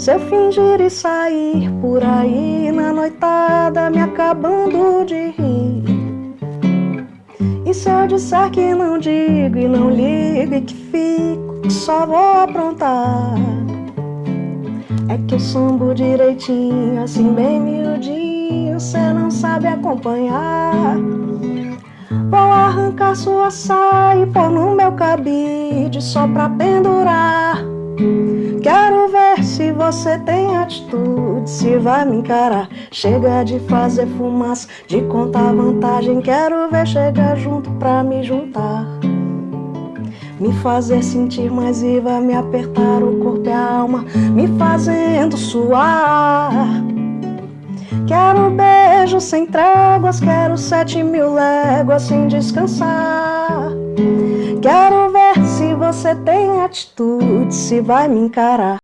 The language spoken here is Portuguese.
Se eu fingir e sair por aí na noitada, me acabando de rir. E se eu disser que não digo e não ligo e que fico, só vou aprontar. É que eu sambo direitinho, assim bem miudinho, cê não sabe acompanhar. Vou arrancar sua saia e pôr no meu cabide só pra pendurar. Se você tem atitude, se vai me encarar. Chega de fazer fumaça, de contar vantagem. Quero ver chegar junto pra me juntar. Me fazer sentir mais viva, me apertar o corpo e a alma, me fazendo suar. Quero beijo sem tréguas, quero sete mil léguas sem descansar. Quero ver se você tem atitude, se vai me encarar.